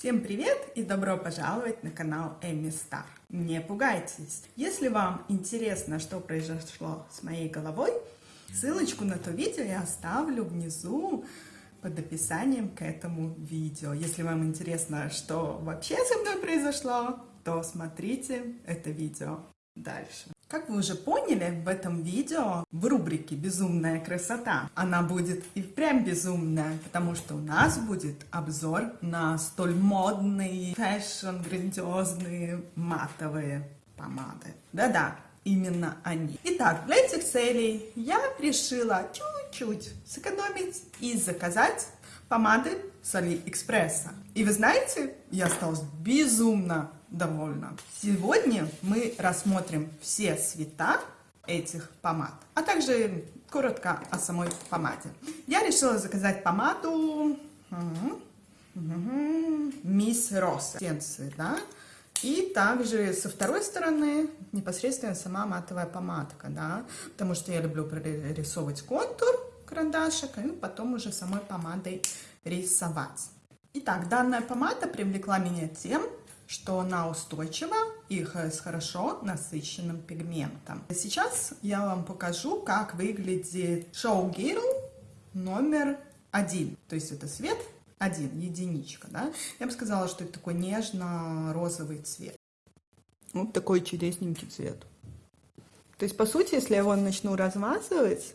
Всем привет и добро пожаловать на канал Эми Стар. Не пугайтесь. Если вам интересно, что произошло с моей головой, ссылочку на то видео я оставлю внизу под описанием к этому видео. Если вам интересно, что вообще со мной произошло, то смотрите это видео дальше. Как вы уже поняли, в этом видео в рубрике «Безумная красота» она будет и впрямь безумная, потому что у нас будет обзор на столь модные, fashion, грандиозные матовые помады. Да-да, именно они. Итак, для этих целей я решила чуть-чуть сэкономить и заказать помады с Алиэкспресса. И вы знаете, я осталась безумно довольна. Сегодня мы рассмотрим все цвета этих помад, а также коротко о самой помаде. Я решила заказать помаду Мисс Росса, да, и также со второй стороны непосредственно сама матовая помадка, да, потому что я люблю прорисовывать контур карандашик, и потом уже самой помадой рисовать. Итак, данная помада привлекла меня тем, что она устойчива и с хорошо насыщенным пигментом. Сейчас я вам покажу, как выглядит Show Girl номер один. То есть это цвет один, единичка. Да? Я бы сказала, что это такой нежно-розовый цвет. Вот такой чудесненький цвет. То есть, по сути, если я его начну размазывать,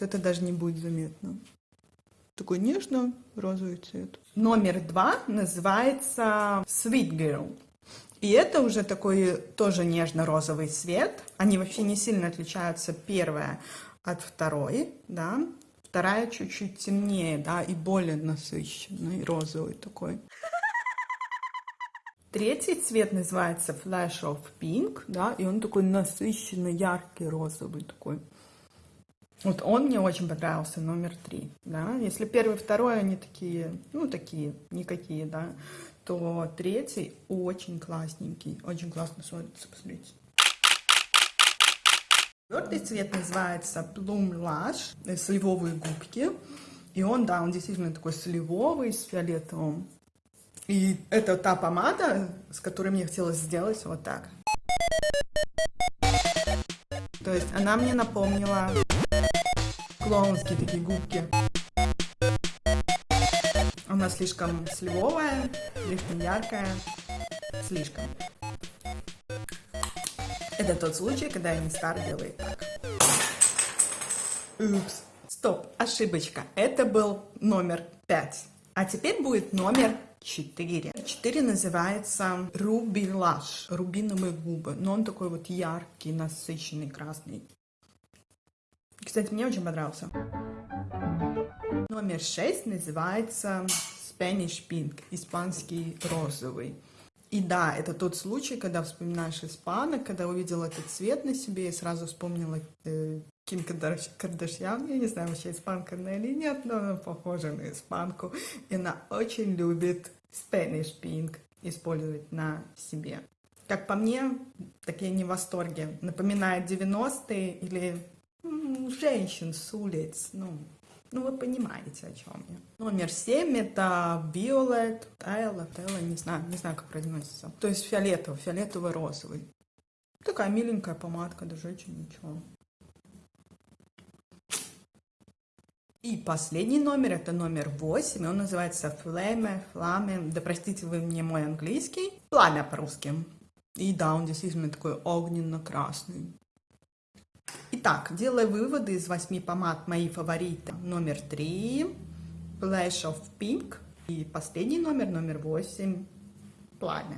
то это даже не будет заметно такой нежно-розовый цвет. Номер два называется Sweet Girl. И это уже такой тоже нежно-розовый цвет. Они вообще не сильно отличаются. Первая от второй, да. Вторая чуть-чуть темнее, да, и более насыщенный, розовый такой. Третий цвет называется Flash of Pink, да, и он такой насыщенный, яркий, розовый такой. Вот он мне очень понравился, номер три, да. Если первый, второй, они такие, ну, такие, никакие, да, то третий очень классненький, очень классно смотрится, посмотрите. Четвертый цвет называется Plum Lush, э, сливовые губки. И он, да, он действительно такой сливовый, с фиолетовым. И это та помада, с которой мне хотелось сделать вот так. То есть она мне напомнила клоунские такие губки. Она слишком сливовая, слишком яркая, слишком. Это тот случай, когда не стар делает так. Упс. Стоп, ошибочка. Это был номер 5. А теперь будет номер 4. 4 называется Ruby Lush, рубиновые губы. Но он такой вот яркий, насыщенный, красный. Кстати, мне очень понравился. Номер 6 называется Spanish Pink, испанский розовый. И да, это тот случай, когда вспоминаешь испанок, когда увидела этот цвет на себе и сразу вспомнила э, Ким Кардашьян. Я не знаю, вообще испанка она или нет, но она похожа на испанку. И она очень любит Spanish Pink использовать на себе. Как по мне, так я не в восторге. Напоминает 90-е или женщин с улиц, ну, ну, вы понимаете, о чем я. Номер семь это Violet, Тайла, Тайла, не знаю, не знаю, как произносится. То есть фиолетовый, фиолетово-розовый. Такая миленькая помадка, даже очень ничего. И последний номер, это номер 8, он называется Flame, Flame, да простите вы мне мой английский, пламя по-русски. И да, он действительно такой огненно-красный. Итак, делая выводы из восьми помад, мои фавориты. Номер три, Flash of Pink. И последний номер, номер восемь, Пламя.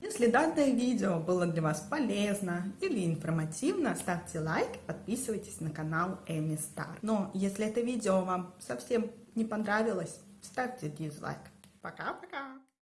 Если данное видео было для вас полезно или информативно, ставьте лайк, подписывайтесь на канал Эми Стар. Но если это видео вам совсем не понравилось, ставьте дизлайк. Пока-пока!